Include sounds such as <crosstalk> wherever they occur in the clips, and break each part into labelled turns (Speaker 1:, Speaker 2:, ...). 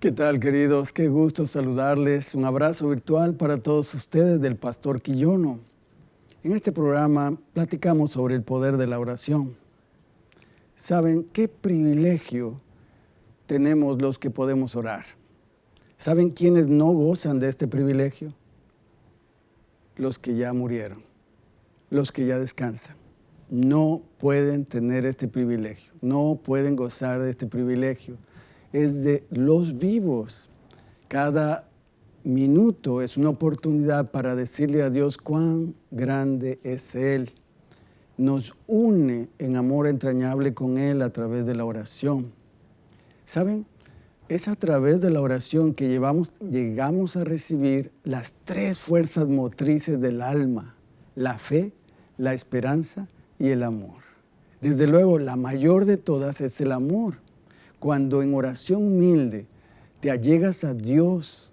Speaker 1: ¿Qué tal, queridos? Qué gusto saludarles. Un abrazo virtual para todos ustedes del Pastor Quillono. En este programa platicamos sobre el poder de la oración. ¿Saben qué privilegio tenemos los que podemos orar? ¿Saben quiénes no gozan de este privilegio? Los que ya murieron, los que ya descansan. No pueden tener este privilegio, no pueden gozar de este privilegio es de los vivos. Cada minuto es una oportunidad para decirle a Dios cuán grande es Él. Nos une en amor entrañable con Él a través de la oración. ¿Saben? Es a través de la oración que llevamos, llegamos a recibir las tres fuerzas motrices del alma, la fe, la esperanza y el amor. Desde luego, la mayor de todas es el amor. Cuando en oración humilde te allegas a Dios,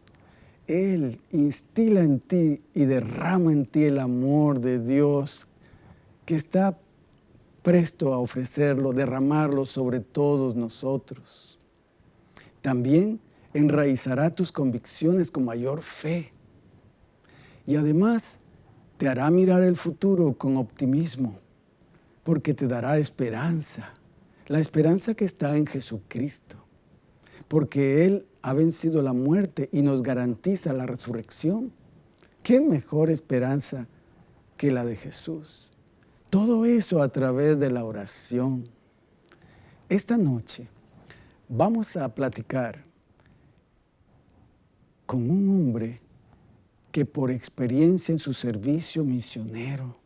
Speaker 1: Él instila en ti y derrama en ti el amor de Dios que está presto a ofrecerlo, derramarlo sobre todos nosotros. También enraizará tus convicciones con mayor fe. Y además te hará mirar el futuro con optimismo, porque te dará esperanza la esperanza que está en Jesucristo, porque Él ha vencido la muerte y nos garantiza la resurrección. ¿Qué mejor esperanza que la de Jesús? Todo eso a través de la oración. Esta noche vamos a platicar con un hombre que por experiencia en su servicio misionero,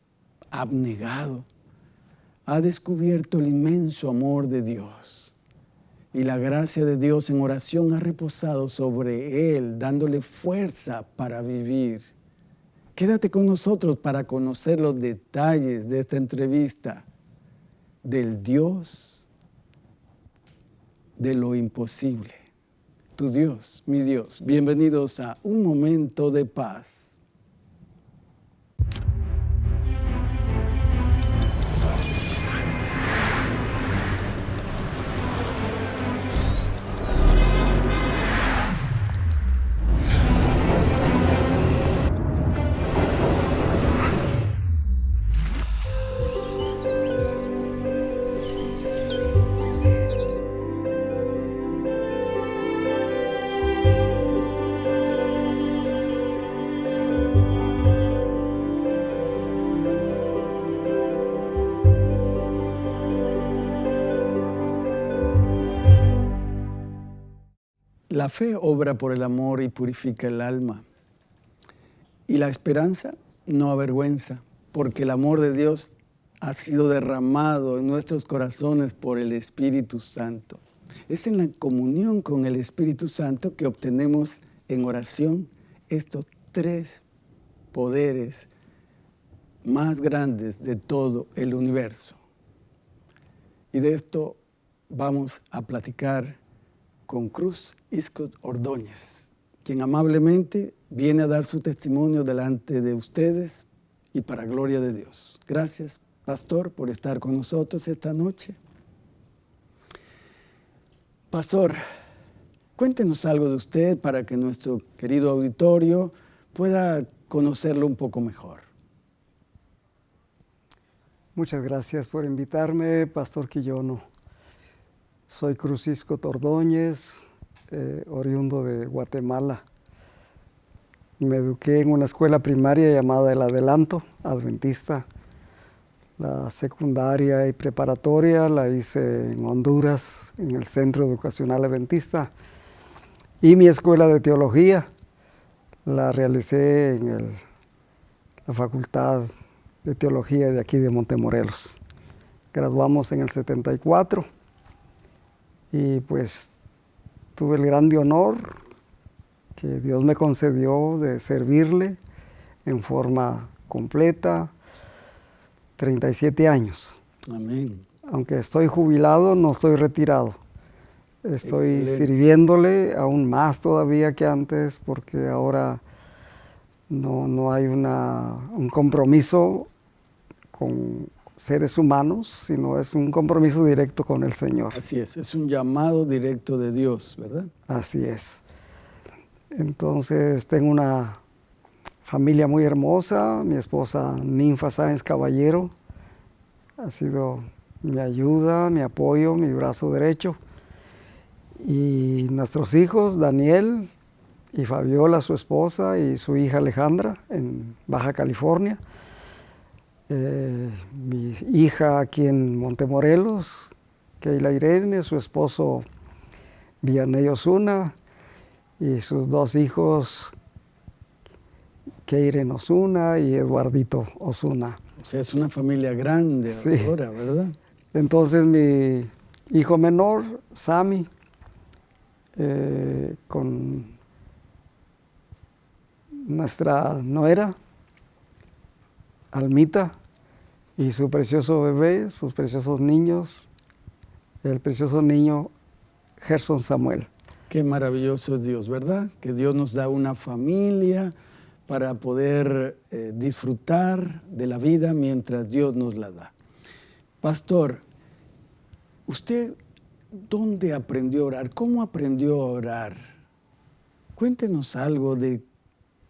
Speaker 1: abnegado, ha descubierto el inmenso amor de Dios. Y la gracia de Dios en oración ha reposado sobre él, dándole fuerza para vivir. Quédate con nosotros para conocer los detalles de esta entrevista del Dios de lo imposible. Tu Dios, mi Dios. Bienvenidos a Un Momento de Paz. La fe obra por el amor y purifica el alma. Y la esperanza no avergüenza, porque el amor de Dios ha sido derramado en nuestros corazones por el Espíritu Santo. Es en la comunión con el Espíritu Santo que obtenemos en oración estos tres poderes más grandes de todo el universo. Y de esto vamos a platicar con Cruz Iscot Ordóñez, quien amablemente viene a dar su testimonio delante de ustedes y para gloria de Dios. Gracias, pastor, por estar con nosotros esta noche. Pastor, cuéntenos algo de usted para que nuestro querido auditorio pueda conocerlo un poco mejor.
Speaker 2: Muchas gracias por invitarme, Pastor Quillono. Soy Crucisco Tordóñez, eh, oriundo de Guatemala. Me eduqué en una escuela primaria llamada El Adelanto, adventista. La secundaria y preparatoria la hice en Honduras, en el Centro Educacional Adventista. Y mi escuela de teología la realicé en la Facultad de Teología de aquí de Montemorelos. Graduamos en el 74 y pues tuve el grande honor que Dios me concedió de servirle en forma completa, 37 años.
Speaker 1: Amén.
Speaker 2: Aunque estoy jubilado, no estoy retirado. Estoy sirviéndole aún más todavía que antes porque ahora no, no hay una, un compromiso con seres humanos, sino es un compromiso directo con el Señor.
Speaker 1: Así es, es un llamado directo de Dios, ¿verdad?
Speaker 2: Así es. Entonces tengo una familia muy hermosa, mi esposa Ninfa Sáenz Caballero ha sido mi ayuda, mi apoyo, mi brazo derecho. Y nuestros hijos, Daniel y Fabiola, su esposa, y su hija Alejandra, en Baja California. Eh, mi hija aquí en Montemorelos, Keila Irene, su esposo Vianney Osuna, y sus dos hijos, Keiren Osuna y Eduardito Osuna.
Speaker 1: O sea, es una familia grande ahora, ¿verdad?
Speaker 2: Entonces mi hijo menor, Sami, eh, con nuestra nuera, Almita, y su precioso bebé, sus preciosos niños, el precioso niño Gerson Samuel.
Speaker 1: Qué maravilloso es Dios, ¿verdad? Que Dios nos da una familia para poder eh, disfrutar de la vida mientras Dios nos la da. Pastor, ¿usted dónde aprendió a orar? ¿Cómo aprendió a orar? Cuéntenos algo de,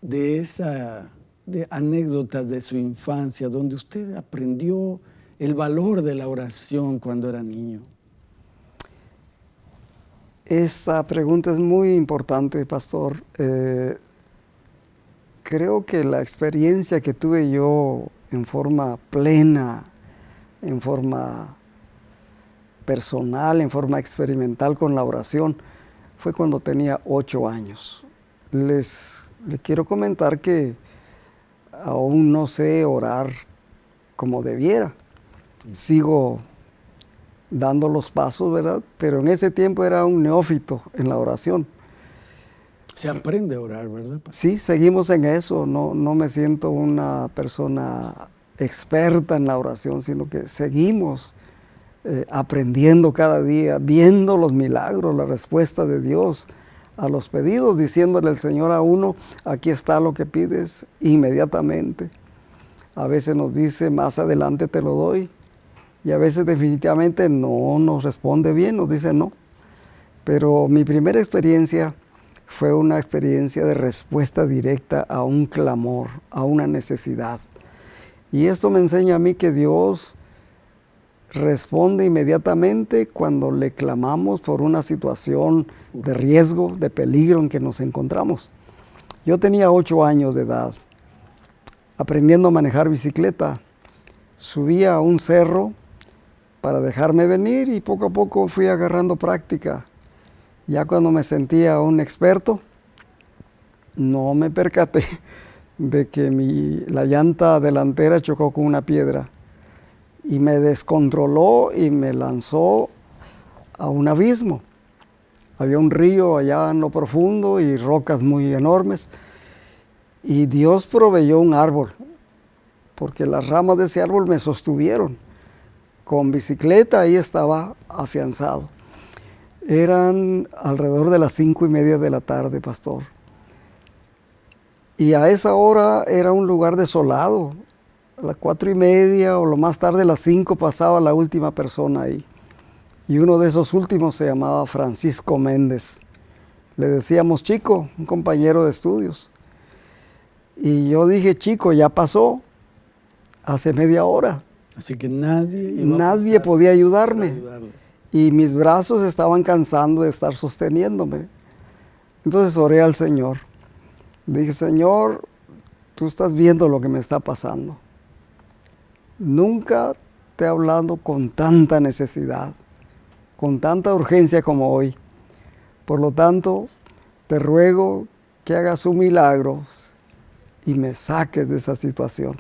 Speaker 1: de esa de anécdotas de su infancia donde usted aprendió el valor de la oración cuando era niño.
Speaker 2: Esta pregunta es muy importante, pastor. Eh, creo que la experiencia que tuve yo en forma plena, en forma personal, en forma experimental con la oración, fue cuando tenía ocho años. Les, les quiero comentar que aún no sé orar como debiera. Sigo dando los pasos, ¿verdad? Pero en ese tiempo era un neófito en la oración.
Speaker 1: Se aprende a orar, ¿verdad?
Speaker 2: Sí, seguimos en eso. No, no me siento una persona experta en la oración, sino que seguimos eh, aprendiendo cada día, viendo los milagros, la respuesta de Dios a los pedidos, diciéndole al Señor a uno, aquí está lo que pides inmediatamente. A veces nos dice, más adelante te lo doy, y a veces definitivamente no nos responde bien, nos dice no. Pero mi primera experiencia fue una experiencia de respuesta directa a un clamor, a una necesidad. Y esto me enseña a mí que Dios responde inmediatamente cuando le clamamos por una situación de riesgo, de peligro en que nos encontramos. Yo tenía ocho años de edad, aprendiendo a manejar bicicleta. Subía a un cerro para dejarme venir y poco a poco fui agarrando práctica. Ya cuando me sentía un experto, no me percaté <laughs> de que mi, la llanta delantera chocó con una piedra y me descontroló y me lanzó a un abismo. Había un río allá en lo profundo y rocas muy enormes. Y Dios proveyó un árbol, porque las ramas de ese árbol me sostuvieron con bicicleta ahí estaba afianzado. Eran alrededor de las cinco y media de la tarde, pastor. Y a esa hora era un lugar desolado. A las cuatro y media o lo más tarde a las cinco pasaba la última persona ahí. Y uno de esos últimos se llamaba Francisco Méndez. Le decíamos chico, un compañero de estudios. Y yo dije, chico, ya pasó hace media hora.
Speaker 1: Así que nadie,
Speaker 2: nadie podía ayudarme. Y mis brazos estaban cansando de estar sosteniéndome. Entonces oré al Señor. Le dije, Señor, tú estás viendo lo que me está pasando. Nunca te he hablado con tanta necesidad, con tanta urgencia como hoy. Por lo tanto, te ruego que hagas un milagro y me saques de esa situación.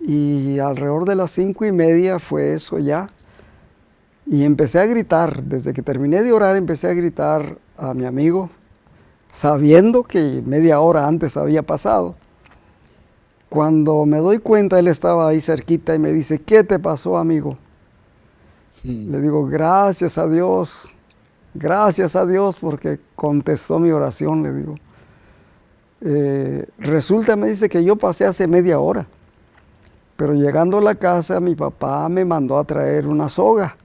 Speaker 2: Y alrededor de las cinco y media fue eso ya. Y empecé a gritar, desde que terminé de orar empecé a gritar a mi amigo, sabiendo que media hora antes había pasado. Cuando me doy cuenta, él estaba ahí cerquita y me dice, ¿qué te pasó, amigo? Hmm. Le digo, gracias a Dios, gracias a Dios porque contestó mi oración, le digo. Eh, resulta, me dice que yo pasé hace media hora Pero llegando a la casa, mi papá me mandó a traer una soga,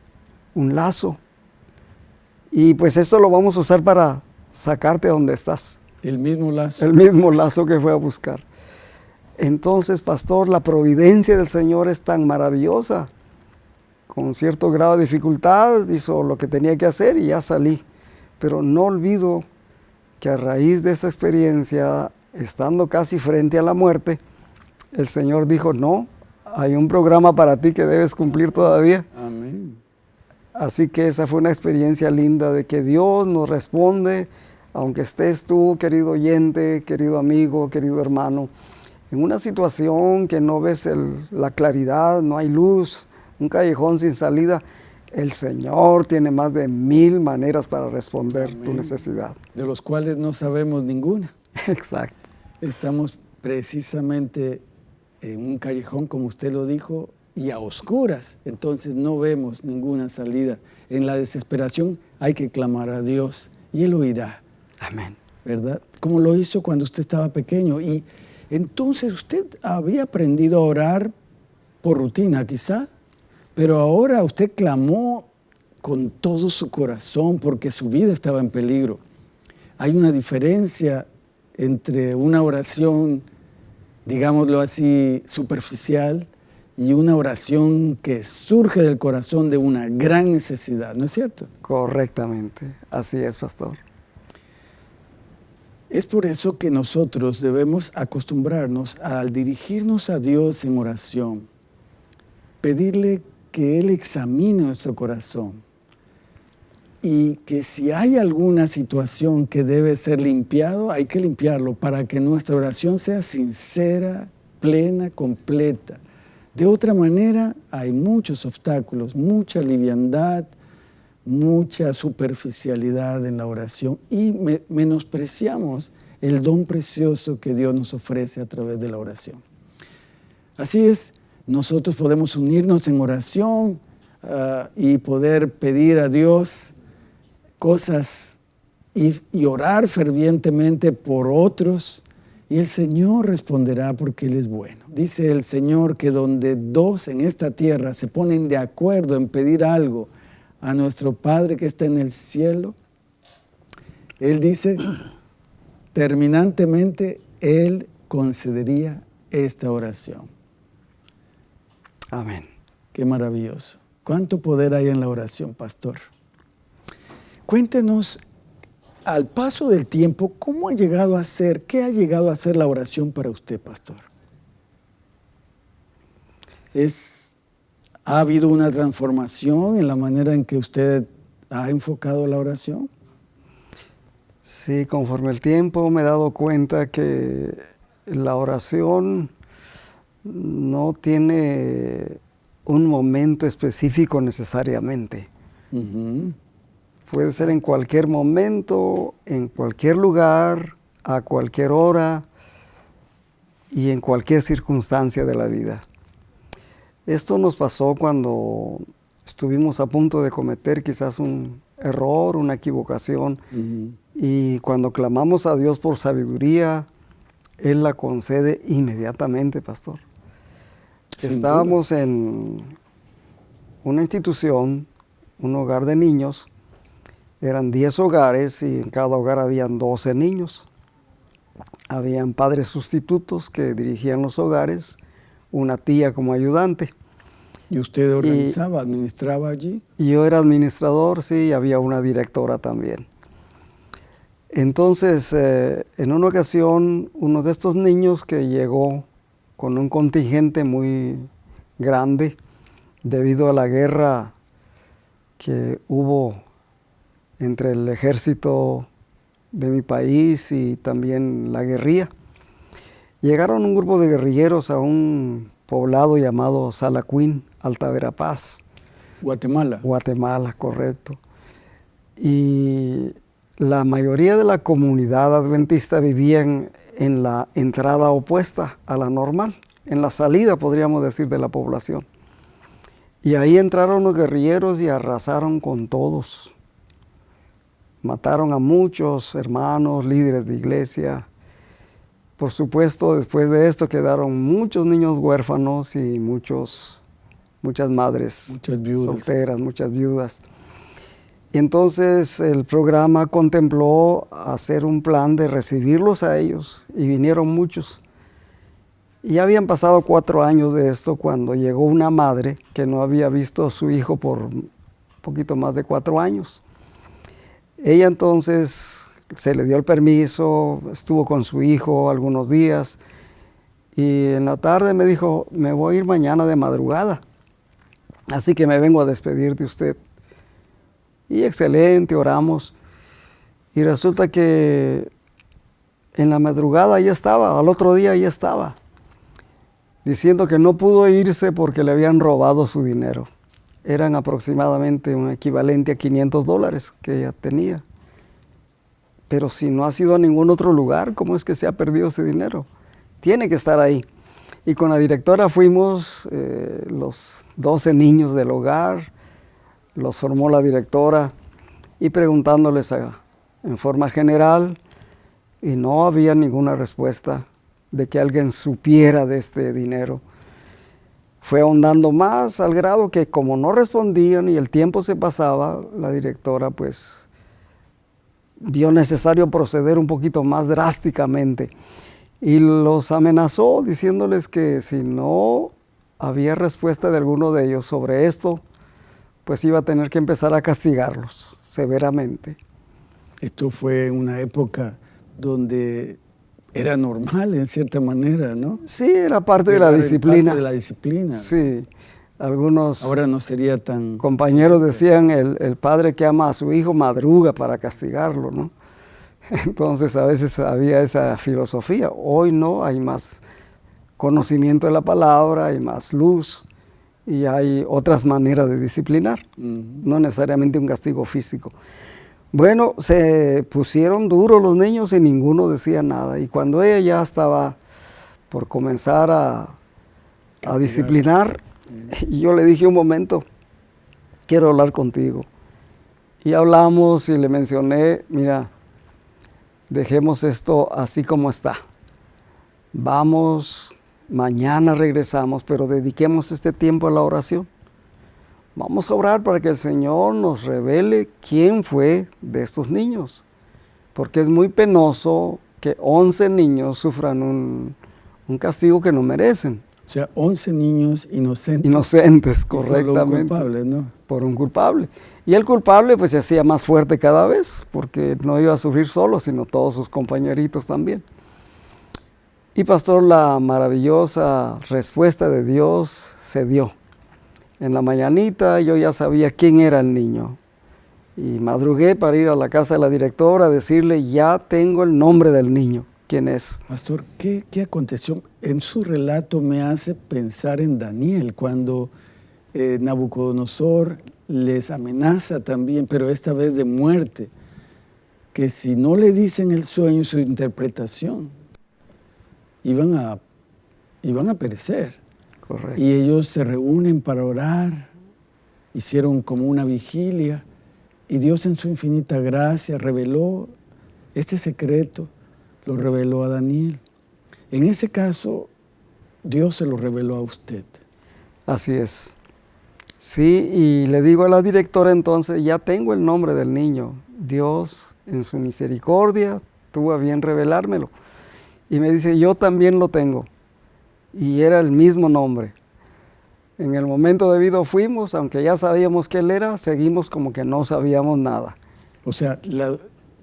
Speaker 2: un lazo. Y pues esto lo vamos a usar para sacarte donde estás.
Speaker 1: El mismo lazo.
Speaker 2: El mismo lazo que fue a buscar. Entonces, pastor, la providencia del Señor es tan maravillosa. Con cierto grado de dificultad hizo lo que tenía que hacer y ya salí. Pero no olvido que a raíz de esa experiencia, estando casi frente a la muerte, el Señor dijo, no, hay un programa para ti que debes cumplir todavía.
Speaker 1: Amén.
Speaker 2: Así que esa fue una experiencia linda de que Dios nos responde, aunque estés tú, querido oyente, querido amigo, querido hermano, en una situación que no ves la claridad, no hay luz, un callejón sin salida, el Señor tiene más de mil maneras para responder tu necesidad.
Speaker 1: De los cuales no sabemos ninguna. <laughs>
Speaker 2: Exacto.
Speaker 1: Estamos precisamente en un callejón, como usted lo dijo, y a oscuras. Entonces no vemos ninguna salida. En la desesperación hay que clamar a Dios y Él oirá.
Speaker 2: Amén.
Speaker 1: ¿Verdad? Como lo hizo cuando usted estaba pequeño. Y entonces usted había aprendido a orar por rutina, quizá. Pero ahora usted clamó con todo su corazón porque su vida estaba en peligro. Hay una diferencia entre una oración, digámoslo así, superficial y una oración que surge del corazón de una gran necesidad, ¿no es cierto?
Speaker 2: Correctamente, así es, pastor.
Speaker 1: Es por eso que nosotros debemos acostumbrarnos al dirigirnos a Dios en oración, pedirle que Él examine nuestro corazón y que si hay alguna situación que debe ser limpiado, hay que limpiarlo para que nuestra oración sea sincera, plena, completa. De otra manera, hay muchos obstáculos, mucha liviandad, mucha superficialidad en la oración y menospreciamos el don precioso que Dios nos ofrece a través de la oración. Así es, nosotros podemos unirnos en oración ah, y poder pedir a Dios cosas y, y orar fervientemente por otros y el Señor responderá porque Él es bueno. Dice el Señor que donde dos en esta tierra se ponen de acuerdo en pedir algo a nuestro Padre que está en el cielo, Él dice, terminantemente, Él concedería esta oración.
Speaker 2: Amén.
Speaker 1: Qué maravilloso. ¿Cuánto poder hay en la oración, pastor? Cuéntenos, al paso del tiempo, ¿cómo ha llegado a ser, qué ha llegado a ser la oración para usted, pastor? ¿Es, ¿Ha habido una transformación en la manera en que usted ha enfocado la oración?
Speaker 2: Sí, conforme el tiempo me he dado cuenta que la oración no tiene un momento específico necesariamente. Puede ser en cualquier momento, en cualquier lugar, a cualquier hora y en cualquier circunstancia de la vida. Esto nos pasó cuando estuvimos a punto de cometer quizás un error, una equivocación, y cuando clamamos a Dios por sabiduría, Él la concede inmediatamente, pastor. Estábamos en una institución, un hogar de niños. Eran 10 hogares y en cada hogar habían 12 niños. Habían padres sustitutos que dirigían los hogares, una tía como ayudante.
Speaker 1: ¿Y usted organizaba, administraba allí?
Speaker 2: Yo era administrador, sí, y había una directora también. Entonces, eh, en una ocasión, uno de estos niños que llegó con un contingente muy grande debido a la guerra que hubo entre el ejército de mi país y también la guerrilla. Llegaron un grupo de guerrilleros a un poblado llamado Salacuín, Alta Verapaz.
Speaker 1: Guatemala.
Speaker 2: Guatemala, correcto. Y la mayoría de la comunidad adventista vivían en la entrada opuesta a la normal, en la salida, podríamos decir, de la población. Y ahí entraron los guerrilleros y arrasaron con todos. Mataron a muchos hermanos, líderes de iglesia. Por supuesto, después de esto quedaron muchos niños huérfanos y muchos, muchas madres
Speaker 1: muchas viudas.
Speaker 2: solteras, muchas viudas. Y entonces el programa contempló hacer un plan de recibirlos a ellos y vinieron muchos. Y ya habían pasado cuatro años de esto cuando llegó una madre que no había visto a su hijo por un poquito más de cuatro años. Ella entonces se le dio el permiso, estuvo con su hijo algunos días y en la tarde me dijo, me voy a ir mañana de madrugada, así que me vengo a despedir de usted. Y excelente, oramos. Y resulta que en la madrugada ya estaba, al otro día ya estaba, diciendo que no pudo irse porque le habían robado su dinero. Eran aproximadamente un equivalente a 500 dólares que ella tenía. Pero si no ha sido a ningún otro lugar, ¿cómo es que se ha perdido ese dinero? Tiene que estar ahí. Y con la directora fuimos eh, los 12 niños del hogar, los formó la directora y preguntándoles en forma general y no había ninguna respuesta de que alguien supiera de este dinero. Fue ahondando más al grado que como no respondían y el tiempo se pasaba, la directora pues vio necesario proceder un poquito más drásticamente y los amenazó diciéndoles que si no había respuesta de alguno de ellos sobre esto, pues iba a tener que empezar a castigarlos severamente.
Speaker 1: Esto fue una época donde era normal en cierta manera, ¿no?
Speaker 2: Sí, era parte de la disciplina.
Speaker 1: Parte de la disciplina.
Speaker 2: Sí, algunos
Speaker 1: Ahora no sería tan...
Speaker 2: compañeros decían, el, el padre que ama a su hijo madruga para castigarlo, ¿no? <laughs> Entonces a veces había esa filosofía. Hoy no, hay más conocimiento de la palabra, hay más luz y hay otras maneras de disciplinar, no necesariamente un castigo físico. Bueno, se pusieron duros los niños y ninguno decía nada. Y cuando ella ya estaba por comenzar a, a disciplinar, <laughs> y yo le dije un momento, quiero hablar contigo. Y hablamos y le mencioné, mira, dejemos esto así como está. Vamos Mañana regresamos, pero dediquemos este tiempo a la oración. Vamos a orar para que el Señor nos revele quién fue de estos niños, porque es muy penoso que 11 niños sufran un, un castigo que no merecen.
Speaker 1: O sea, 11 niños inocentes.
Speaker 2: Inocentes,
Speaker 1: Y solo un
Speaker 2: correctamente.
Speaker 1: culpable, ¿no?
Speaker 2: Por un culpable. Y el culpable pues se hacía más fuerte cada vez, porque no iba a sufrir solo, sino todos sus compañeritos también. Y pastor, la maravillosa respuesta de Dios se dio. En la mañanita yo ya sabía quién era el niño. Y madrugué para ir a la casa de la directora a decirle, ya tengo el nombre del niño. ¿Quién es?
Speaker 1: Pastor, ¿qué, qué aconteció? En su relato me hace pensar en Daniel, cuando eh, Nabucodonosor les amenaza también, pero esta vez de muerte, que si no le dicen el sueño su interpretación, iban a, iban a perecer.
Speaker 2: Correcto.
Speaker 1: Y ellos se reúnen para orar, hicieron como una vigilia, y Dios en su infinita gracia reveló este secreto, lo reveló a Daniel. En ese caso, Dios se lo reveló a usted.
Speaker 2: Así es. Sí, y le digo a la directora entonces, ya tengo el nombre del niño. Dios en su misericordia tuvo a bien revelármelo. Y me dice, yo también lo tengo. Y era el mismo nombre. En el momento debido fuimos, aunque ya sabíamos que él era, seguimos como que no sabíamos nada.
Speaker 1: O sea, la-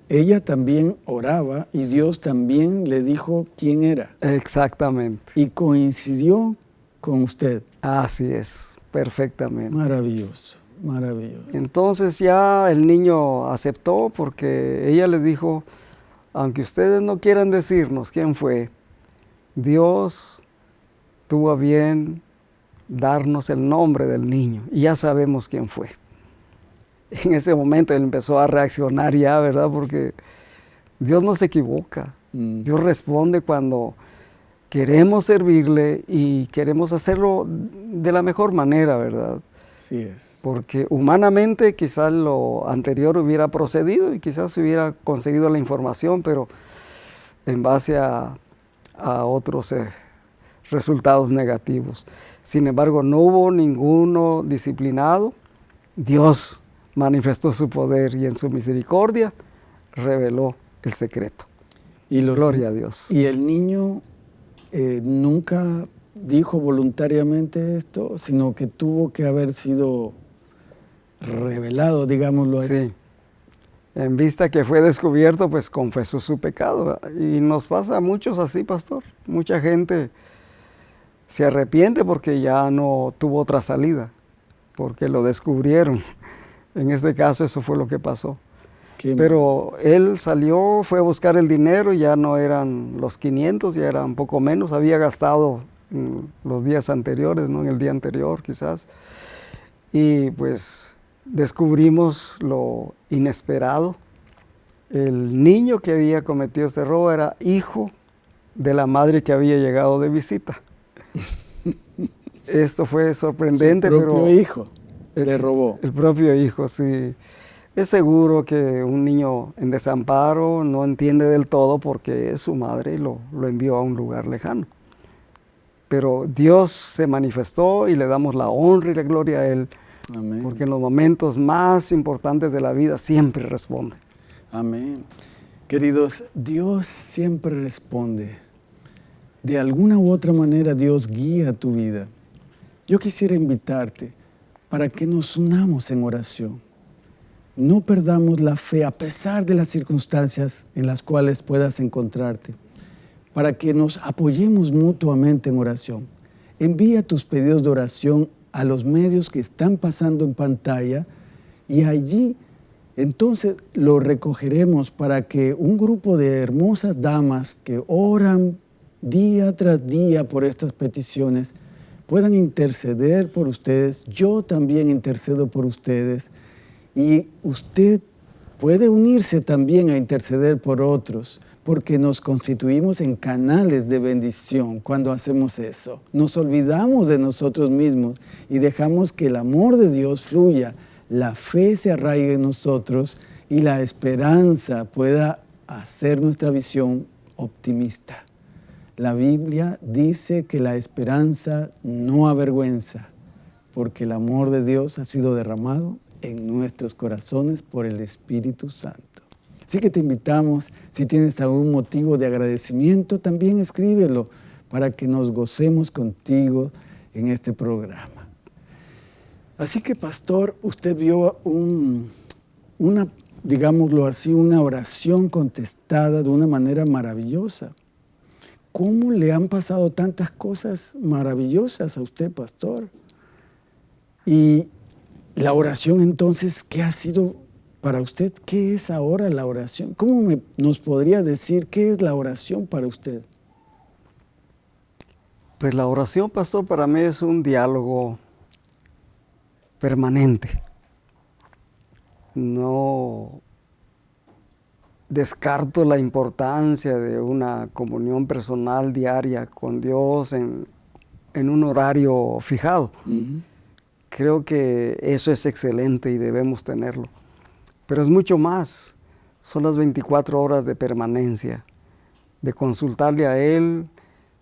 Speaker 1: ella también oraba y Dios también le dijo quién era.
Speaker 2: Exactamente.
Speaker 1: Y coincidió con usted.
Speaker 2: Así es, perfectamente.
Speaker 1: Maravilloso, maravilloso.
Speaker 2: Entonces ya el niño aceptó porque ella les dijo, aunque ustedes no quieran decirnos quién fue, Dios tuvo a bien darnos el nombre del niño y ya sabemos quién fue. <laughs> En ese momento él empezó a reaccionar ya, ¿verdad? Porque Dios no se equivoca.
Speaker 1: Mm.
Speaker 2: Dios responde cuando queremos servirle y queremos hacerlo de la mejor manera, ¿verdad?
Speaker 1: Así es.
Speaker 2: Porque humanamente quizás lo anterior hubiera procedido y quizás se hubiera conseguido la información, pero en base a, a otros eh, resultados negativos. Sin embargo, no hubo ninguno disciplinado. Dios manifestó su poder y en su misericordia reveló el secreto.
Speaker 1: Y
Speaker 2: Gloria a Dios.
Speaker 1: Y el niño eh, nunca dijo voluntariamente esto, sino que tuvo que haber sido revelado, digámoslo así. Sí.
Speaker 2: En vista que fue descubierto, pues confesó su pecado. Y nos pasa a muchos así, pastor. Mucha gente se arrepiente porque ya no tuvo otra salida, porque lo descubrieron. En este caso eso fue lo que pasó. Pero él salió, fue a buscar el dinero, ya no eran los 500, ya era un poco menos, había gastado en los días anteriores, ¿no? en el día anterior quizás. Y pues descubrimos lo inesperado. El niño que había cometido este robo era hijo de la madre que había llegado de visita. <laughs> Esto fue sorprendente,
Speaker 1: Su propio hijo le robó.
Speaker 2: El propio hijo, sí. Es seguro que un niño en desamparo no entiende del todo porque es su madre lo, lo envió a un lugar lejano. Pero Dios se manifestó y le damos la honra y la gloria a Él. Amén. Porque en los momentos más importantes de la vida siempre responde.
Speaker 1: Amén. Queridos, Dios siempre responde. De alguna u otra manera Dios guía tu vida. Yo quisiera invitarte para que nos unamos en oración. No perdamos la fe a pesar de las circunstancias en las cuales puedas encontrarte, para que nos apoyemos mutuamente en oración. Envía tus pedidos de oración a los medios que están pasando en pantalla y allí entonces lo recogeremos para que un grupo de hermosas damas que oran día tras día por estas peticiones puedan interceder por ustedes. Yo también intercedo por ustedes. Y usted puede unirse también a interceder por otros, porque nos constituimos en canales de bendición cuando hacemos eso. Nos olvidamos de nosotros mismos y dejamos que el amor de Dios fluya, la fe se arraigue en nosotros y la esperanza pueda hacer nuestra visión optimista. La Biblia dice que la esperanza no avergüenza, porque el amor de Dios ha sido derramado en nuestros corazones por el Espíritu Santo. Así que te invitamos, si tienes algún motivo de agradecimiento, también escríbelo para que nos gocemos contigo en este programa. Así que, pastor, usted vio una, digámoslo así, una oración contestada de una manera maravillosa. ¿Cómo le han pasado tantas cosas maravillosas a usted, pastor? Y la oración entonces, ¿qué ha sido para usted? ¿Qué es ahora la oración? ¿Cómo nos podría decir qué es la oración para usted?
Speaker 2: Pues la oración, pastor, para mí es un diálogo permanente. No descarto la importancia de una comunión personal diaria con Dios en, un horario fijado. Creo que eso es excelente y debemos tenerlo. Pero es mucho más. Son las 24 horas de permanencia, de consultarle a Él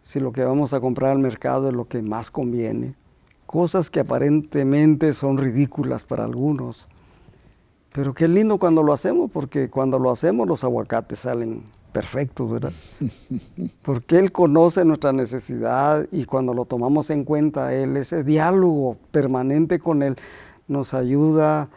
Speaker 2: si lo que vamos a comprar al mercado es lo que más conviene. Cosas que aparentemente son ridículas para algunos pero qué lindo cuando lo hacemos, porque cuando lo hacemos los aguacates salen perfectos, ¿verdad? <laughs> Porque Él conoce nuestra necesidad y cuando lo tomamos en cuenta, Él, ese diálogo permanente con Él, nos ayuda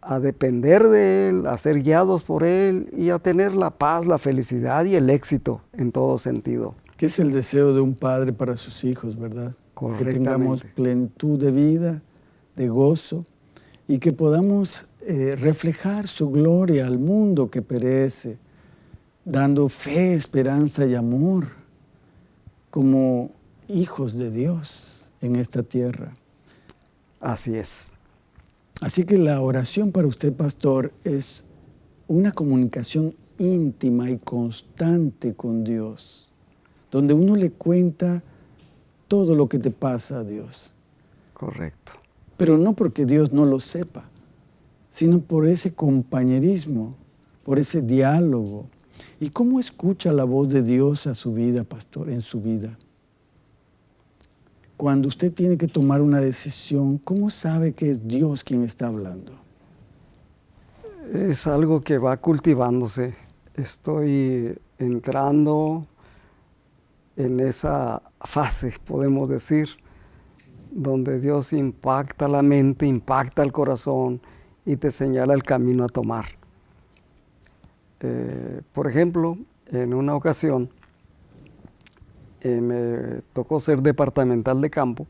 Speaker 2: a depender de Él, a ser guiados por Él y a tener la paz, la felicidad y el éxito en todo sentido.
Speaker 1: Que es el deseo de un padre para sus hijos, ¿verdad? Que tengamos plenitud de vida, de gozo y que podamos eh, reflejar su gloria al mundo que perece, dando fe, esperanza y amor como hijos de Dios en esta tierra.
Speaker 2: Así es.
Speaker 1: Así que la oración para usted, pastor, es una comunicación íntima y constante con Dios, donde uno le cuenta todo lo que te pasa a Dios.
Speaker 2: Correcto.
Speaker 1: Pero no porque Dios no lo sepa, sino por ese compañerismo, por ese diálogo. ¿Y cómo escucha la voz de Dios a su vida, pastor, en su vida? Cuando usted tiene que tomar una decisión, ¿cómo sabe que es Dios quien está hablando?
Speaker 2: Es algo que va cultivándose. Estoy entrando en esa fase, podemos decir, donde Dios impacta la mente, impacta el corazón y te señala el camino a tomar. Eh, por ejemplo, en una ocasión eh, me tocó ser departamental de campo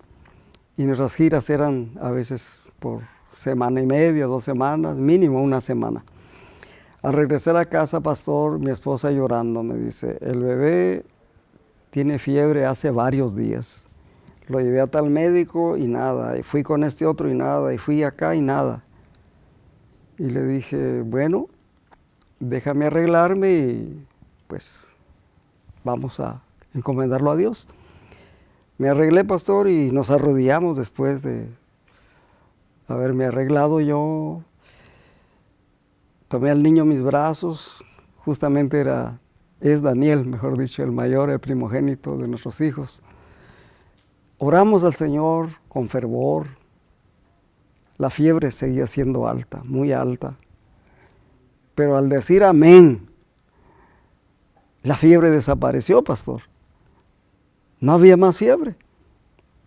Speaker 2: y nuestras giras eran a veces por semana y media, dos semanas, mínimo una semana. Al regresar a casa, pastor, mi esposa llorando me dice, el bebé tiene fiebre hace varios días. Lo llevé a tal médico y nada, y fui con este otro y nada, y fui acá y nada. Y le dije, bueno, déjame arreglarme y pues vamos a encomendarlo a Dios. Me arreglé, pastor, y nos arrodillamos después de haberme arreglado yo. Tomé al niño en mis brazos, justamente era, es Daniel, mejor dicho, el mayor, el primogénito de nuestros hijos. Oramos al Señor con fervor. La fiebre seguía siendo alta, muy alta. Pero al decir amén, la fiebre desapareció, pastor. No había más fiebre.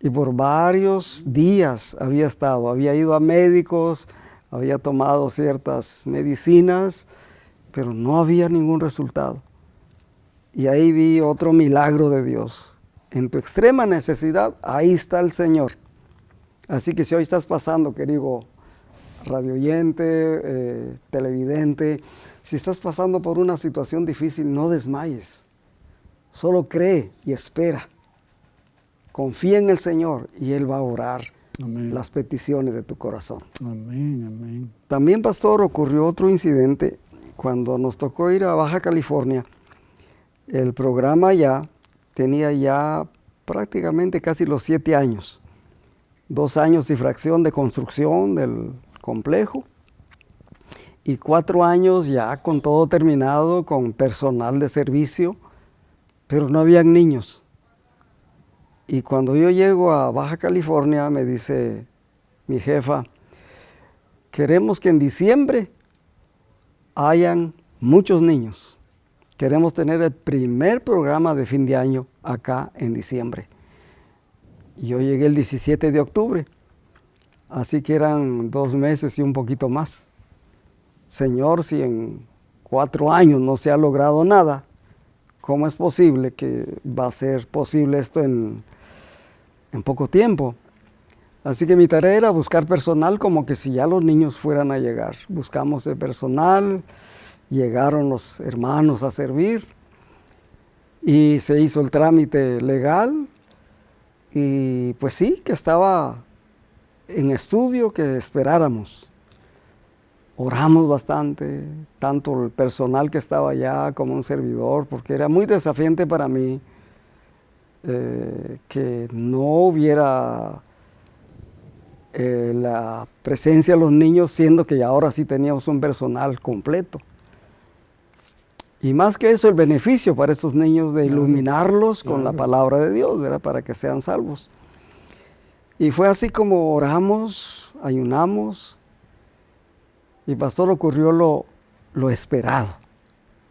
Speaker 2: Y por varios días había estado, había ido a médicos, había tomado ciertas medicinas, pero no había ningún resultado. Y ahí vi otro milagro de Dios. En tu extrema necesidad, ahí está el Señor. Así que si hoy estás pasando, querido radioyente, eh, televidente, si estás pasando por una situación difícil, no desmayes. Solo cree y espera. Confía en el Señor y Él va a orar las peticiones de tu corazón.
Speaker 1: Amén, amén.
Speaker 2: También, pastor, ocurrió otro incidente cuando nos tocó ir a Baja California. El programa ya tenía ya prácticamente casi los siete años. Dos años y fracción de construcción del complejo y cuatro años ya con todo terminado, con personal de servicio, pero no habían niños. Y cuando yo llego a Baja California, me dice mi jefa, queremos que en diciembre hayan muchos niños. Queremos tener el primer programa de fin de año acá en diciembre. Yo llegué el 17 de octubre, así que eran dos meses y un poquito más. Señor, si en cuatro años no se ha logrado nada, ¿cómo es posible que va a ser posible esto en en poco tiempo. Así que mi tarea era buscar personal como que si ya los niños fueran a llegar. Buscamos el personal, llegaron los hermanos a servir y se hizo el trámite legal y pues sí, que estaba en estudio que esperáramos. Oramos bastante, tanto el personal que estaba allá como un servidor, porque era muy desafiante para mí eh, que no hubiera eh, la presencia de los niños, siendo que ahora sí teníamos un personal completo. Y más que eso, el beneficio para estos niños de iluminarlos con la palabra de Dios, ¿verdad? para que sean salvos. Y fue así como oramos, ayunamos, y pastor ocurrió lo, lo esperado,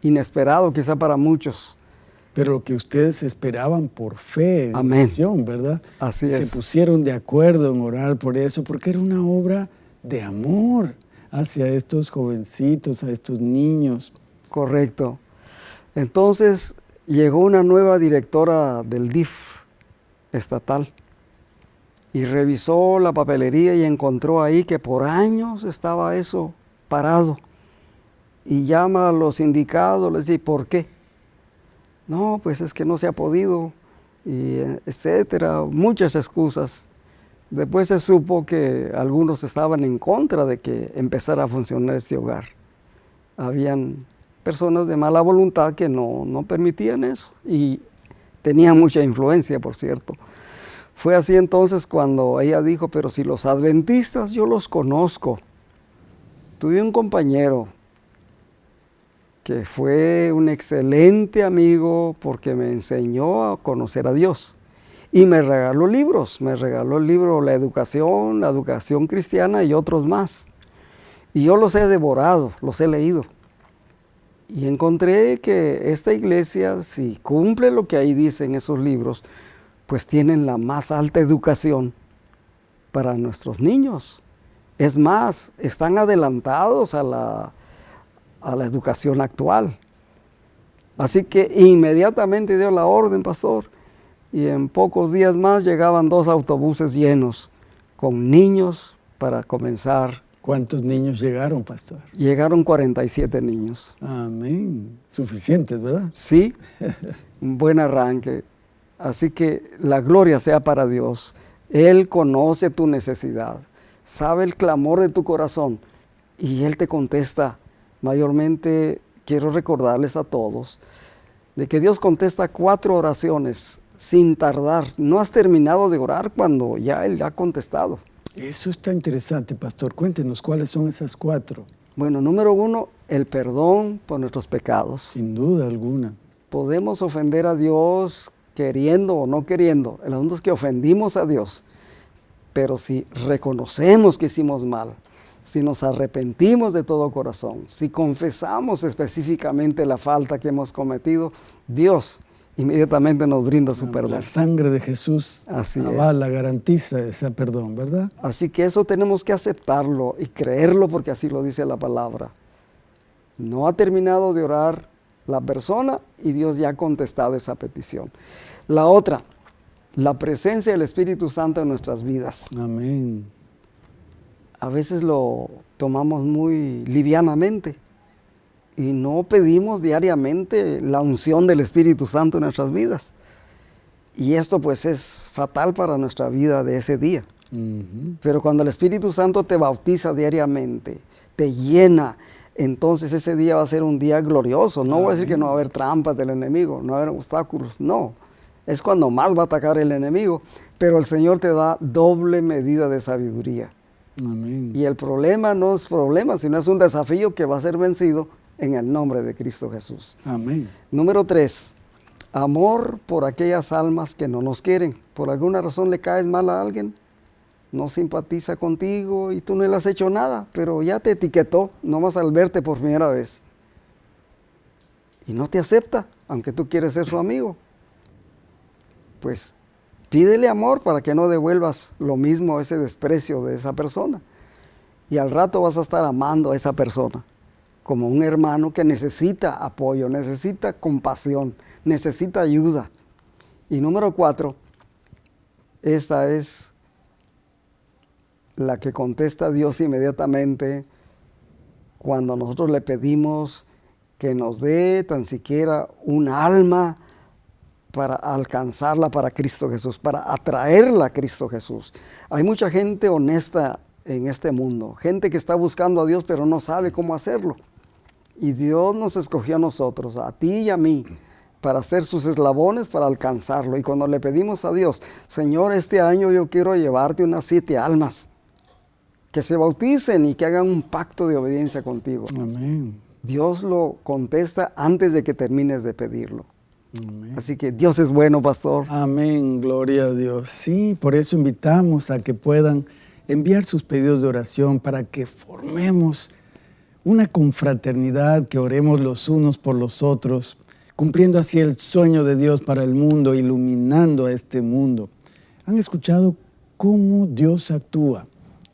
Speaker 2: inesperado quizá para muchos
Speaker 1: pero que ustedes esperaban por fe,
Speaker 2: Amén.
Speaker 1: ¿verdad?
Speaker 2: Así
Speaker 1: Se pusieron de acuerdo en orar por eso, porque era una obra de amor hacia estos jovencitos, a estos niños.
Speaker 2: Correcto. Entonces llegó una nueva directora del DIF estatal y revisó la papelería y encontró ahí que por años estaba eso parado. Y llama a los sindicatos, les dice, ¿por qué? no, pues es que no se ha podido, y etcétera, muchas excusas. Después se supo que algunos estaban en contra de que empezara a funcionar este hogar. Habían personas de mala voluntad que no, no permitían eso y tenían mucha influencia, por cierto. Fue así entonces cuando ella dijo, pero si los adventistas yo los conozco. Tuve un compañero que fue un excelente amigo porque me enseñó a conocer a Dios. Y me regaló libros, me regaló el libro La Educación, la Educación Cristiana y otros más. Y yo los he devorado, los he leído. Y encontré que esta iglesia, si cumple lo que ahí dicen esos libros, pues tienen la más alta educación para nuestros niños. Es más, están adelantados a la, a la educación actual. Así que inmediatamente dio la orden, pastor, y en pocos días más llegaban dos autobuses llenos con niños para comenzar.
Speaker 1: ¿Cuántos niños llegaron, pastor?
Speaker 2: Llegaron 47 niños.
Speaker 1: Amén. Suficientes, ¿verdad?
Speaker 2: Sí, un buen arranque. Así que la gloria sea para Dios. Él conoce tu necesidad, sabe el clamor de tu corazón y Él te contesta. Mayormente quiero recordarles a todos de que Dios contesta cuatro oraciones sin tardar. No has terminado de orar cuando ya Él ha contestado.
Speaker 1: Eso está interesante, pastor. Cuéntenos cuáles son esas cuatro.
Speaker 2: Bueno, número uno, el perdón por nuestros pecados.
Speaker 1: Sin duda alguna.
Speaker 2: Podemos ofender a Dios queriendo o no queriendo. El asunto es que ofendimos a Dios. Pero si reconocemos que hicimos mal, si nos arrepentimos de todo corazón, si confesamos específicamente la falta que hemos cometido, Dios inmediatamente nos brinda su perdón.
Speaker 1: La sangre de Jesús
Speaker 2: Así
Speaker 1: avala, garantiza ese perdón, ¿verdad?
Speaker 2: Así que eso tenemos que aceptarlo y creerlo porque así lo dice la palabra. No ha terminado de orar la persona y Dios ya ha contestado esa petición. La otra, la presencia del Espíritu Santo en nuestras vidas.
Speaker 1: Amén.
Speaker 2: A veces lo tomamos muy livianamente y no pedimos diariamente la unción del Espíritu Santo en nuestras vidas. Y esto pues es fatal para nuestra vida de ese día. Pero cuando el Espíritu Santo te bautiza diariamente, te llena, entonces ese día va a ser un día glorioso. No voy a decir que no va a haber trampas del enemigo, no va a haber obstáculos, no. Es cuando más va a atacar el enemigo, pero el Señor te da doble medida de sabiduría. Y el problema no es problema, sino es un desafío que va a ser vencido en el nombre de Cristo Jesús.
Speaker 1: Amén.
Speaker 2: Número tres, amor por aquellas almas que no nos quieren. Por alguna razón le caes mal a alguien, no simpatiza contigo y tú no le has hecho nada, pero ya te etiquetó nomás al verte por primera vez. Y no te acepta, aunque tú quieres ser su amigo. Pues pídele amor para que no devuelvas lo mismo, ese desprecio de esa persona. Y al rato vas a estar amando a esa persona como un hermano que necesita apoyo, necesita compasión, necesita ayuda. Y número cuatro, esta es la que contesta Dios inmediatamente cuando nosotros le pedimos que nos dé tan siquiera un alma para alcanzarla para Cristo Jesús, para atraerla a Cristo Jesús. Hay mucha gente honesta en este mundo, gente que está buscando a Dios pero no sabe cómo hacerlo. Y Dios nos escogió a nosotros, a ti y a mí, para ser sus eslabones, para alcanzarlo. Y cuando le pedimos a Dios, Señor, este año yo quiero llevarte unas siete almas, que se bauticen y que hagan un pacto de obediencia contigo.
Speaker 1: Amén.
Speaker 2: Dios lo contesta antes de que termines de pedirlo. Así que Dios es bueno, pastor.
Speaker 1: Amén, gloria a Dios. Sí, por eso invitamos a que puedan enviar sus pedidos de oración para que formemos una confraternidad, que oremos los unos por los otros, cumpliendo así el sueño de Dios para el mundo, iluminando a este mundo. ¿Han escuchado cómo Dios actúa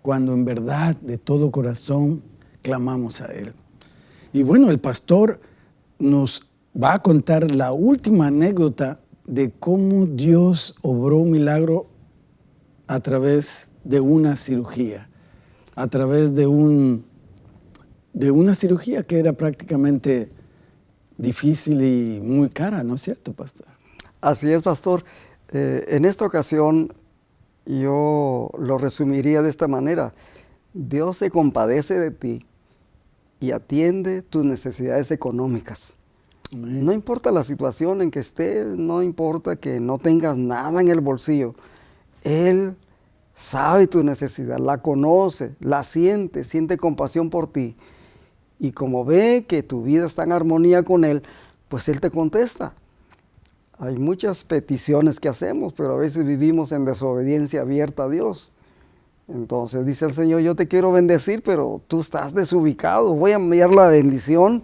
Speaker 1: cuando en verdad de todo corazón clamamos a Él? Y bueno, el pastor nos va a contar la última anécdota de cómo Dios obró un milagro a través de una cirugía, a través de un de una cirugía que era prácticamente difícil y muy cara, ¿no es cierto, pastor?
Speaker 2: Así es, pastor. Eh, en esta ocasión yo lo resumiría de esta manera. Dios se compadece de ti y atiende tus necesidades económicas. No importa la situación en que estés, no importa que no tengas nada en el bolsillo. Él sabe tu necesidad, la conoce, la siente, siente compasión por ti Y como ve que tu vida está en armonía con Él, pues Él te contesta. Hay muchas peticiones que hacemos, pero a veces vivimos en desobediencia abierta a Dios. Entonces dice el Señor, yo te quiero bendecir, pero tú estás desubicado. Voy a enviar la bendición,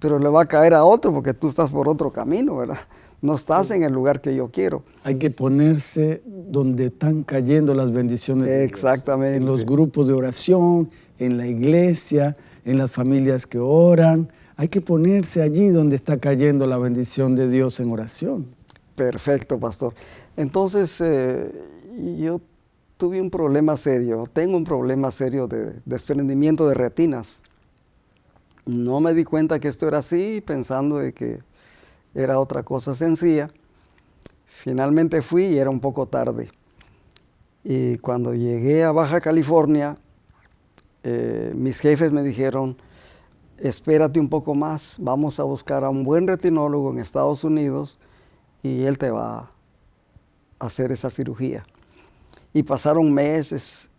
Speaker 2: pero le va a caer a otro porque tú estás por otro camino, ¿verdad? No estás en el lugar que yo quiero.
Speaker 1: Hay que ponerse donde están cayendo las bendiciones.
Speaker 2: Exactamente.
Speaker 1: En los grupos de oración, en la iglesia, en las familias que oran. Hay que ponerse allí donde está cayendo la bendición de Dios en oración.
Speaker 2: Perfecto, pastor. Entonces, eh, yo tuve un problema serio, tengo un problema serio de desprendimiento de retinas. No me di cuenta que esto era así, pensando de que era otra cosa sencilla. Finalmente fui y era un poco tarde. Y cuando llegué a Baja California, eh, mis jefes me dijeron, espérate un poco más, vamos a buscar a un buen retinólogo en Estados Unidos y él te va a hacer esa cirugía. Y pasaron meses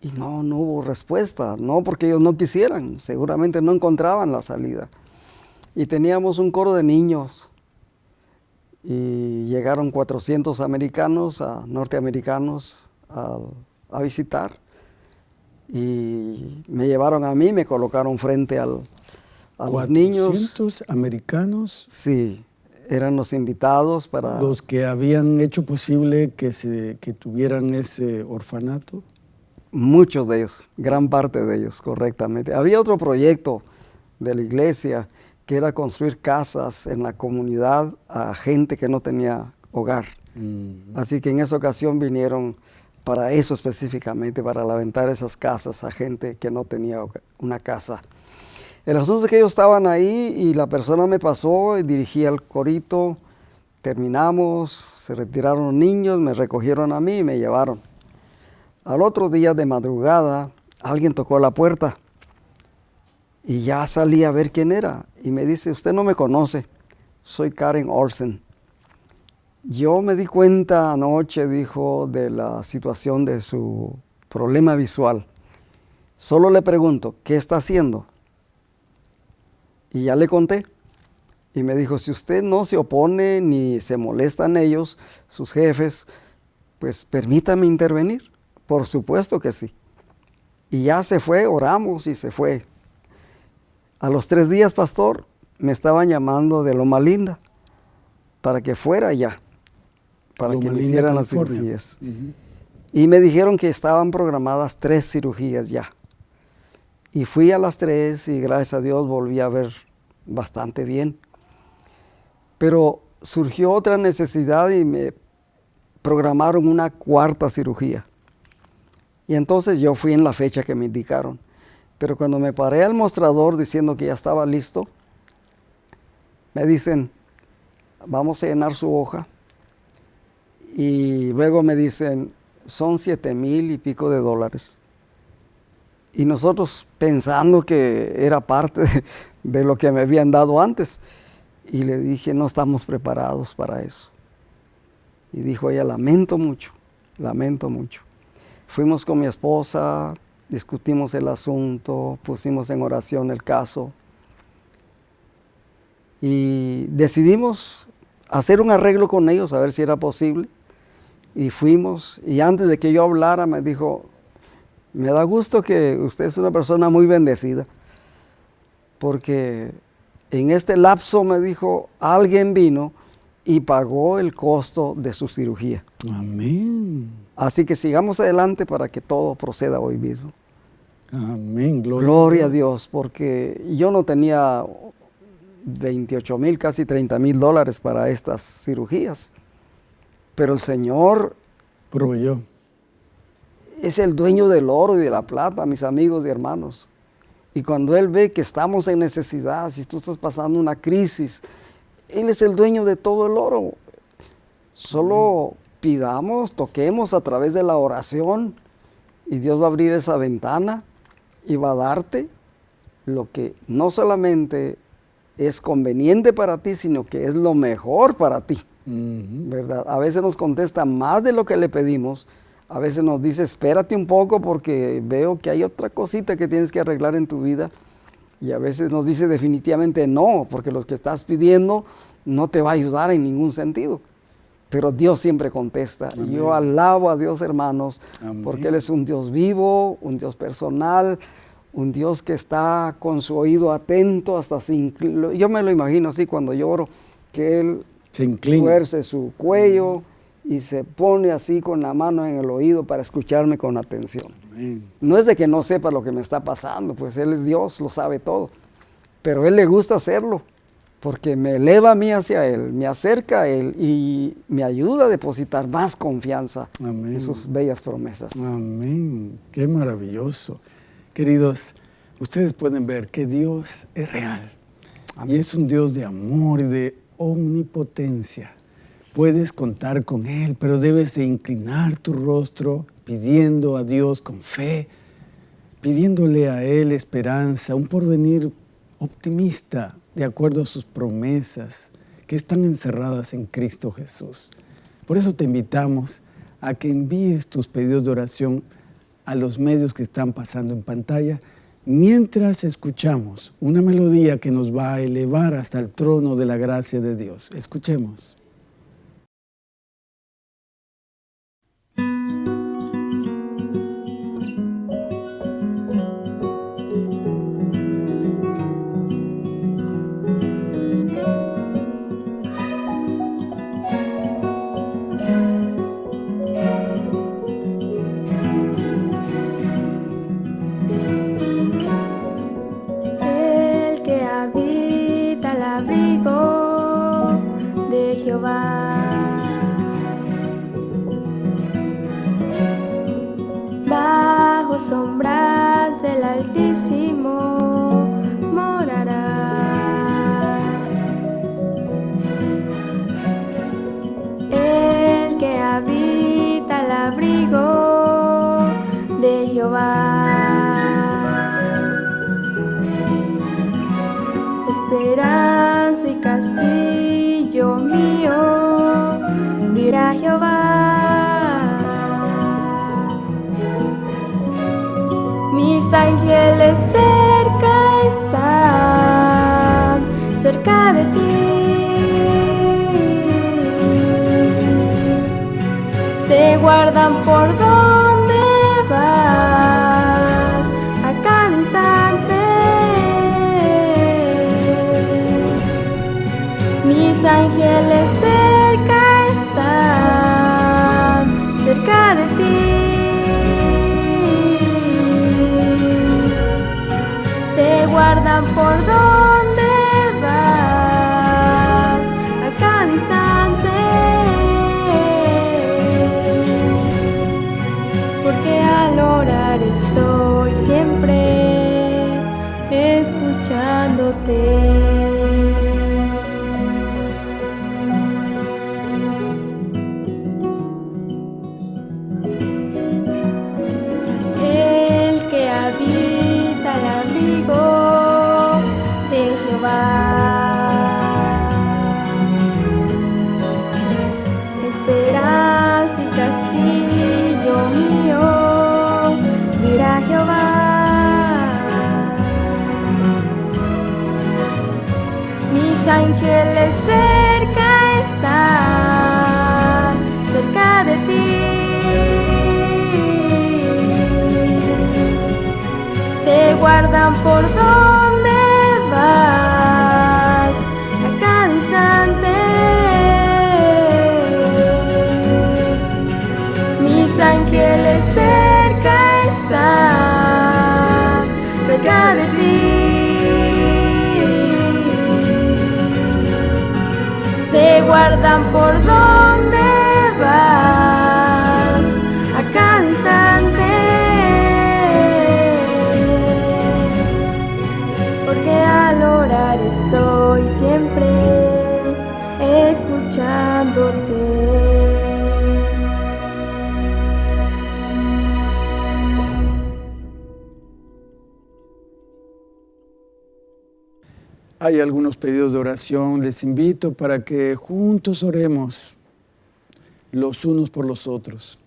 Speaker 2: y no, no hubo respuesta, no porque ellos no quisieran, seguramente no encontraban la salida. Y teníamos un coro de niños y llegaron 400 americanos, norteamericanos a, visitar y me llevaron a mí, me colocaron frente al, a los niños.
Speaker 1: ¿400 americanos?
Speaker 2: Sí, eran los invitados para...
Speaker 1: Los que habían hecho posible que, se, que tuvieran ese orfanato.
Speaker 2: Muchos de ellos, gran parte de ellos, correctamente. Había otro proyecto de la iglesia que era construir casas en la comunidad a gente que no tenía hogar. Mm. Así que en esa ocasión vinieron para eso específicamente, para levantar esas casas a gente que no tenía una casa. El asunto es que ellos estaban ahí y la persona me pasó y dirigí al corito, terminamos, se retiraron los niños, me recogieron a mí y me llevaron. Al otro día de madrugada, alguien tocó la puerta y ya salí a ver quién era. Y me dice, usted no me conoce, soy Karen Olsen. Yo me di cuenta anoche, dijo, de la situación de su problema visual. Solo le pregunto, ¿qué está haciendo? Y ya le conté. Y me dijo, si usted no se opone ni se molestan ellos, sus jefes, pues permítame intervenir. Por supuesto que sí. Y ya se fue, oramos y se fue. A los tres días, pastor, me estaban llamando de Loma Linda para que fuera ya, para que me hicieran las cirugías. Y me dijeron que estaban programadas tres cirugías ya. Y fui a las tres y gracias a Dios volví a ver bastante bien. Pero surgió otra necesidad y me programaron una cuarta cirugía. Y entonces yo fui en la fecha que me indicaron. Pero cuando me paré al mostrador diciendo que ya estaba listo, me dicen, vamos a llenar su hoja. Y luego me dicen, son siete mil y pico de dólares. Y nosotros pensando que era parte de, lo que me habían dado antes. Y le dije, no estamos preparados para eso. Y dijo ella, lamento mucho, lamento mucho. Fuimos con mi esposa, discutimos el asunto, pusimos en oración el caso y decidimos hacer un arreglo con ellos a ver si era posible. Y fuimos, y antes de que yo hablara me dijo, me da gusto que usted es una persona muy bendecida, porque en este lapso me dijo, alguien vino y pagó el costo de su cirugía.
Speaker 1: Amén.
Speaker 2: Así que sigamos adelante para que todo proceda hoy mismo.
Speaker 1: Amén.
Speaker 2: Gloria, a Dios, porque yo no tenía 28 mil, casi 30 mil dólares para estas cirugías, pero el Señor
Speaker 1: proveyó.
Speaker 2: Es el dueño del oro y de la plata, mis amigos y hermanos. Y cuando Él ve que estamos en necesidad, si tú estás pasando una crisis, Él es el dueño de todo el oro. Solo pidamos, toquemos a través de la oración y Dios va a abrir esa ventana y va a darte lo que no solamente es conveniente para ti, sino que es lo mejor para ti. ¿Verdad? A veces nos contesta más de lo que le pedimos, a veces nos dice, espérate un poco porque veo que hay otra cosita que tienes que arreglar en tu vida. Y a veces nos dice definitivamente no, porque lo que estás pidiendo no te va a ayudar en ningún sentido. Pero Dios siempre contesta. Yo alabo a Dios, hermanos, porque Él es un Dios vivo, un Dios personal, un Dios que está con su oído atento hasta sin... Yo me lo imagino así cuando lloro, que Él
Speaker 1: se inclina.
Speaker 2: su cuello y se pone así con la mano en el oído para escucharme con atención. No es de que no sepa lo que me está pasando, pues Él es Dios, lo sabe todo. Pero Él le gusta hacerlo, porque me eleva a mí hacia Él, me acerca a Él y me ayuda a depositar más confianza en sus bellas promesas.
Speaker 1: Amén. Qué maravilloso. Queridos, ustedes pueden ver que Dios es real. Y es un Dios de amor y de omnipotencia. Puedes contar con Él, pero debes de inclinar tu rostro pidiendo a Dios con fe, pidiéndole a Él esperanza, un porvenir optimista de acuerdo a sus promesas que están encerradas en Cristo Jesús. Por eso te invitamos a que envíes tus pedidos de oración a los medios que están pasando en pantalla mientras escuchamos una melodía que nos va a elevar hasta el trono de la gracia de Dios. Escuchemos.
Speaker 3: Esperanza guardan por donde Jehová. Mis ángeles cerca Te
Speaker 1: algunos pedidos de oración. Les invito para que juntos oremos los unos por los otros.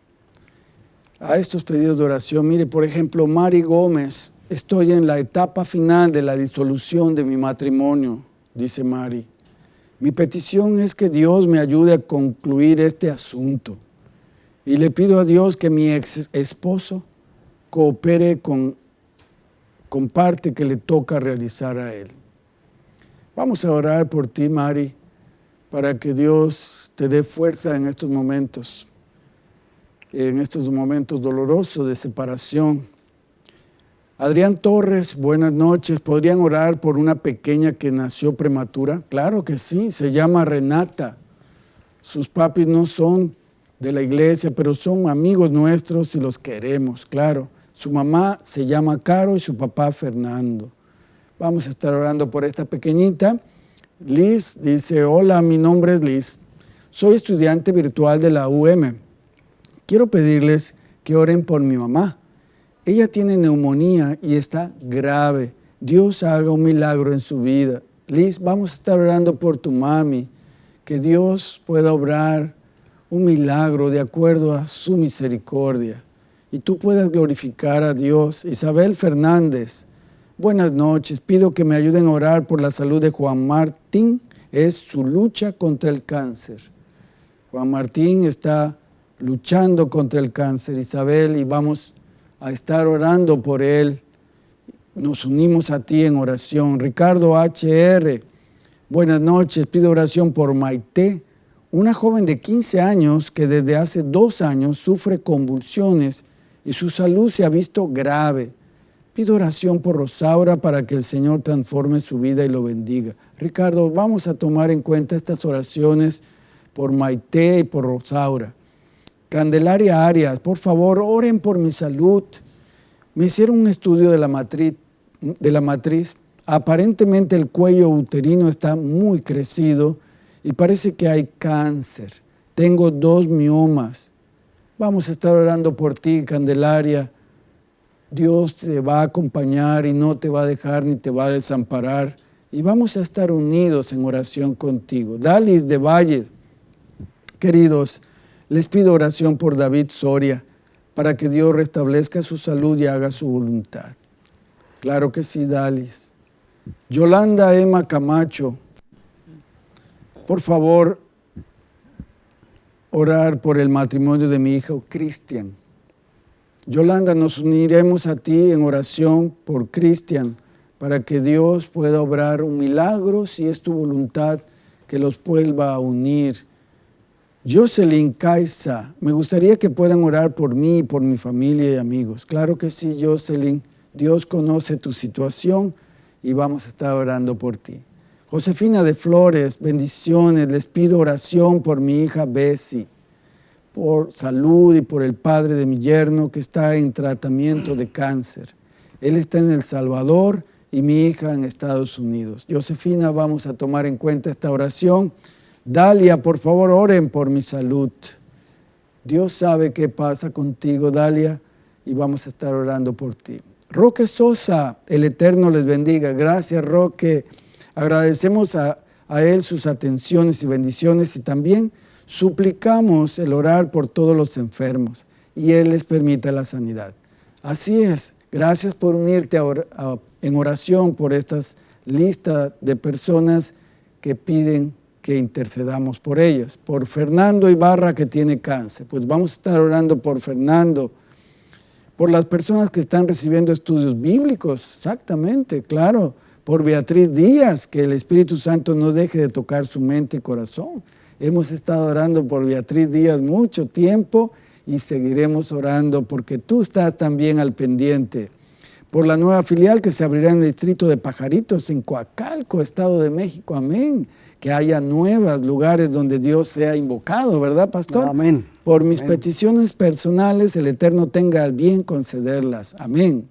Speaker 1: A estos pedidos de oración, mire, por ejemplo, Mari Gómez estoy en la etapa final de la disolución de mi matrimonio, dice Mari. Mi petición es que Dios me ayude a concluir este asunto. Y le pido a Dios que mi ex esposo coopere con, con parte que le toca realizar a él. Vamos a orar por ti, Mari, para que Dios te dé fuerza en estos momentos, en estos momentos dolorosos de separación. Adrián Torres, buenas noches. ¿Podrían orar por una pequeña que nació prematura? Claro que sí, se llama Renata. Sus papis no son de la iglesia, pero son amigos nuestros y los queremos, claro. Su mamá se llama Caro y su papá Fernando. Vamos a estar orando por esta pequeñita. Liz dice, hola, mi nombre es Liz. Soy estudiante virtual de la UM. Quiero pedirles que oren por mi mamá. Ella tiene neumonía y está grave. Dios haga un milagro en su vida. Liz, vamos a estar orando por tu mami. Que Dios pueda obrar un milagro de acuerdo a su misericordia. Y tú puedas glorificar a Dios. Isabel Fernández, buenas noches. Pido que me ayuden a orar por la salud de Juan Martín. Es su lucha contra el cáncer. Juan Martín está luchando contra el cáncer, Isabel, y vamos a estar orando por él. Nos unimos a ti en oración. Ricardo HR, buenas noches. Pido oración por Maite, una joven de 15 años que desde hace dos años sufre convulsiones y su salud se ha visto grave. Pido oración por Rosaura para que el Señor transforme su vida y lo bendiga. Ricardo, vamos a tomar en cuenta estas oraciones por Maite y por Rosaura. Candelaria Arias, por favor, oren por mi salud. Me hicieron un estudio de la matriz, de la matriz. Aparentemente el cuello uterino está muy crecido y parece que hay cáncer. Tengo dos miomas. Vamos a estar orando por ti, Candelaria. Dios te va a acompañar y no te va a dejar ni te va a desamparar. Y vamos a estar unidos en oración contigo. Dalis de Valle, queridos, les pido oración por David Soria para que Dios restablezca su salud y haga su voluntad. Claro que sí, Dalis. Yolanda Emma Camacho, por favor, orar por el matrimonio de mi hijo Cristian. Yolanda, nos uniremos a ti en oración por Cristian para que Dios pueda obrar un milagro si es tu voluntad que los vuelva a unir Jocelyn Caiza, me gustaría que puedan orar por mí, por mi familia y amigos. Claro que sí, Jocelyn. Dios conoce tu situación y vamos a estar orando por ti. Josefina de Flores, bendiciones. Les pido oración por mi hija Bessie, por salud y por el padre de mi yerno que está en tratamiento de cáncer. Él está en El Salvador y mi hija en Estados Unidos. Josefina, vamos a tomar en cuenta esta oración Dalia, por favor, oren por mi salud. Dios sabe qué pasa contigo, Dalia, y vamos a estar orando por ti. Roque Sosa, el Eterno les bendiga. Gracias, Roque. Agradecemos a, a Él sus atenciones y bendiciones y también suplicamos el orar por todos los enfermos y Él les permita la sanidad. Así es. Gracias por unirte en oración por estas listas de personas que piden que intercedamos por ellas. Por Fernando Ibarra que tiene cáncer, pues vamos a estar orando por Fernando, por las personas que están recibiendo estudios bíblicos, exactamente, claro, por Beatriz Díaz, que el Espíritu Santo no deje de tocar su mente y corazón. Hemos estado orando por Beatriz Díaz mucho tiempo y seguiremos orando porque tú estás también al pendiente. Por la nueva filial que se abrirá en el distrito de Pajaritos, en Coacalco, Estado de México. Amén que haya nuevos lugares donde Dios sea invocado, ¿verdad, pastor?
Speaker 2: Amén.
Speaker 1: Por mis peticiones personales, el Eterno tenga el bien concederlas. Amén.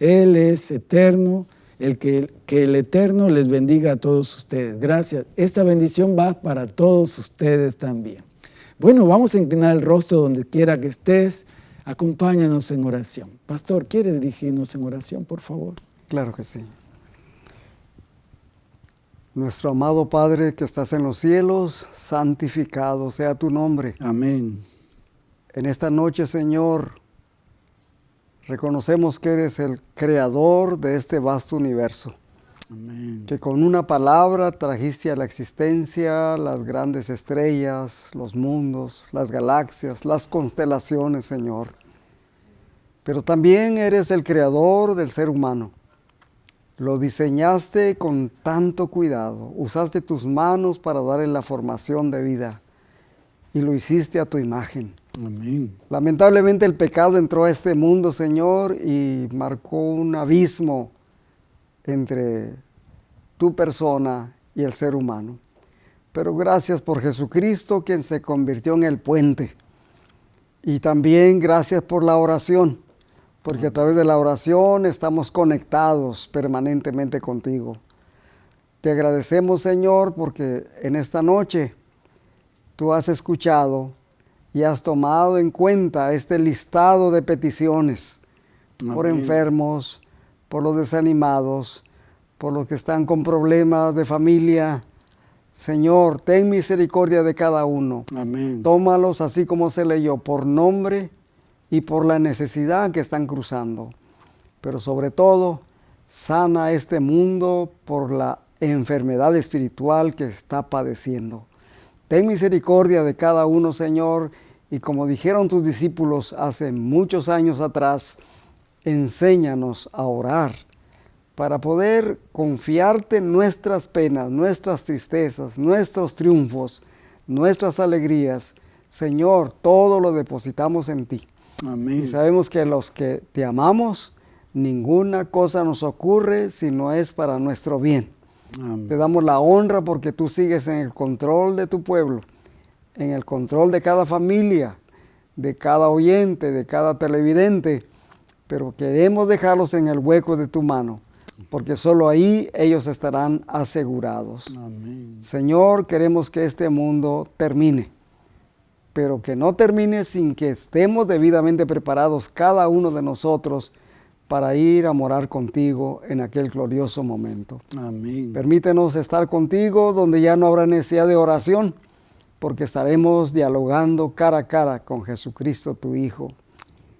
Speaker 1: Él es eterno, el que, que el Eterno les bendiga a todos ustedes. Gracias. Esta bendición va para todos ustedes también. Bueno, vamos a inclinar el rostro donde quiera que estés. Acompáñanos en oración. Pastor, ¿quiere dirigirnos en oración, por favor?
Speaker 2: Claro que sí. Nuestro amado Padre que estás en los cielos, santificado sea tu nombre.
Speaker 1: Amén.
Speaker 2: En esta noche, Señor, Reconocemos que eres el creador de este vasto universo,
Speaker 1: Amén.
Speaker 2: que con una palabra trajiste a la existencia las grandes estrellas, los mundos, las galaxias, las constelaciones, Señor. Pero también eres el creador del ser humano. Lo diseñaste con tanto cuidado, usaste tus manos para darle la formación de vida y lo hiciste a tu imagen.
Speaker 1: Amén.
Speaker 2: Lamentablemente el pecado entró a este mundo, Señor, y marcó un abismo entre tu persona y el ser humano. Pero gracias por Jesucristo, quien se convirtió en el puente. Y también gracias por la oración, porque a través de la oración estamos conectados permanentemente contigo. Te agradecemos, Señor, porque en esta noche tú has escuchado y has tomado en cuenta este listado de peticiones por enfermos, por los desanimados, por los que están con problemas de familia. Señor, ten misericordia de cada uno.
Speaker 1: Amén.
Speaker 2: Tómalos así como se leyó, por nombre y por la necesidad que están cruzando. Pero sobre todo, sana este mundo por la enfermedad espiritual que está padeciendo. Ten misericordia de cada uno, Señor, y como dijeron tus discípulos hace muchos años atrás, enséñanos a orar para poder confiarte nuestras penas, nuestras tristezas, nuestros triunfos, nuestras alegrías. Señor, todo lo depositamos en ti.
Speaker 1: Amén.
Speaker 2: Y sabemos que los que te amamos, ninguna cosa nos ocurre si no es para nuestro bien.
Speaker 1: Amén.
Speaker 2: Te damos la honra porque tú sigues en el control de tu pueblo, en el control de cada familia, de cada oyente, de cada televidente, pero queremos dejarlos en el hueco de tu mano, porque solo ahí ellos estarán asegurados.
Speaker 1: Amén.
Speaker 2: Señor, queremos que este mundo termine, pero que no termine sin que estemos debidamente preparados cada uno de nosotros para ir a morar contigo en aquel glorioso momento.
Speaker 1: Amén.
Speaker 2: Permítenos estar contigo donde ya no habrá necesidad de oración, porque estaremos dialogando cara a cara con Jesucristo tu Hijo.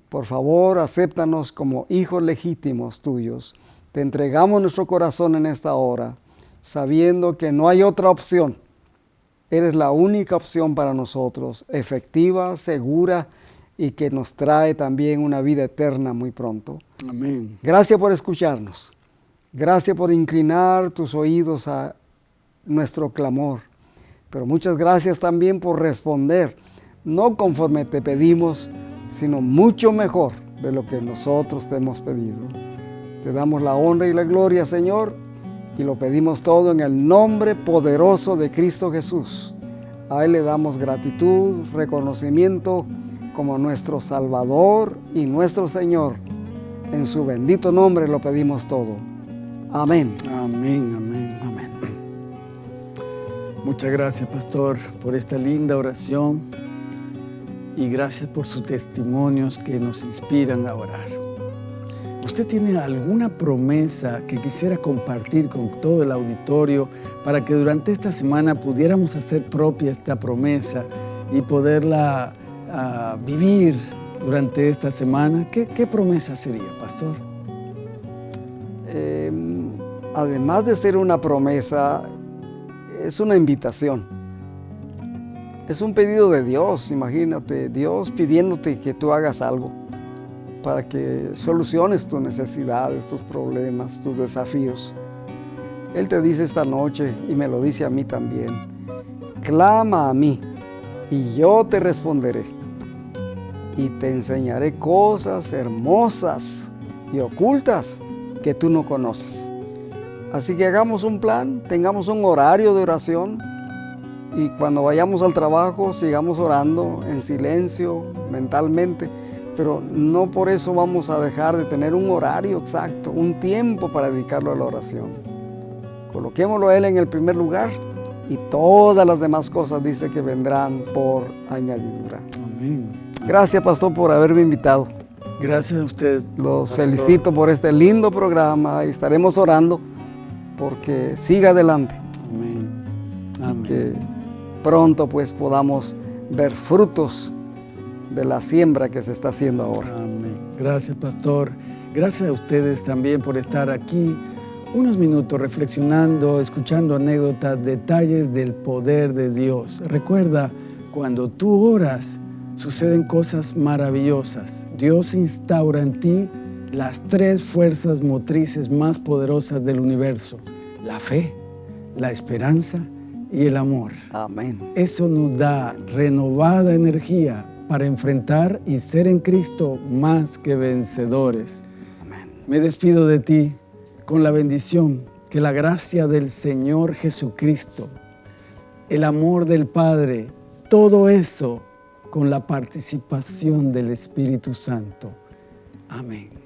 Speaker 2: Por favor, acéptanos como hijos legítimos tuyos. Te entregamos nuestro corazón en esta hora, sabiendo que no hay otra opción. Eres la única opción para nosotros, efectiva, segura y que nos trae también una vida eterna muy pronto.
Speaker 1: Amén.
Speaker 2: Gracias por escucharnos. Gracias por inclinar tus oídos a nuestro clamor. Pero muchas gracias también por responder, no conforme te pedimos, sino mucho mejor de lo que nosotros te hemos pedido. Te damos la honra y la gloria, Señor, y lo pedimos todo en el nombre poderoso de Cristo Jesús. A Él le damos gratitud, reconocimiento como nuestro Salvador y nuestro Señor. En su bendito nombre lo pedimos todo. Amén.
Speaker 1: Amén. Amén.
Speaker 2: Amén.
Speaker 1: Muchas gracias, pastor, por esta linda oración y gracias por sus testimonios que nos inspiran a orar. ¿Usted tiene alguna promesa que quisiera compartir con todo el auditorio para que durante esta semana pudiéramos hacer propia esta promesa y poderla ah, vivir durante esta semana? ¿Qué, promesa sería, pastor?
Speaker 2: Eh, además de ser una promesa, es una invitación. Es un pedido de Dios, imagínate, Dios pidiéndote que tú hagas algo para que soluciones tus necesidades, tus problemas, tus desafíos. Él te dice esta noche y me lo dice a mí también, clama a mí y yo te responderé y te enseñaré cosas hermosas y ocultas que tú no conoces. Así que hagamos un plan, tengamos un horario de oración y cuando vayamos al trabajo sigamos orando en silencio, mentalmente, pero no por eso vamos a dejar de tener un horario exacto, un tiempo para dedicarlo a la oración. Coloquémoslo a Él en el primer lugar y todas las demás cosas dice que vendrán por añadidura.
Speaker 1: Amén.
Speaker 2: Gracias, pastor, por haberme invitado.
Speaker 1: Gracias a usted.
Speaker 2: Los
Speaker 1: pastor.
Speaker 2: felicito por este lindo programa y estaremos orando porque siga adelante,
Speaker 1: Amén. Amén.
Speaker 2: que pronto pues podamos ver frutos de la siembra que se está haciendo ahora.
Speaker 1: Amén. Gracias, pastor. Gracias a ustedes también por estar aquí unos minutos reflexionando, escuchando anécdotas, detalles del poder de Dios. Recuerda, cuando tú oras, suceden cosas maravillosas. Dios instaura en ti las tres fuerzas motrices más poderosas del universo. La fe, la esperanza y el amor.
Speaker 2: Amén.
Speaker 1: Eso nos da renovada energía para enfrentar y ser en Cristo más que vencedores.
Speaker 2: Amén.
Speaker 1: Me despido de ti con la bendición que la gracia del Señor Jesucristo, el amor del Padre, todo eso con la participación del Espíritu Santo.
Speaker 2: Amén.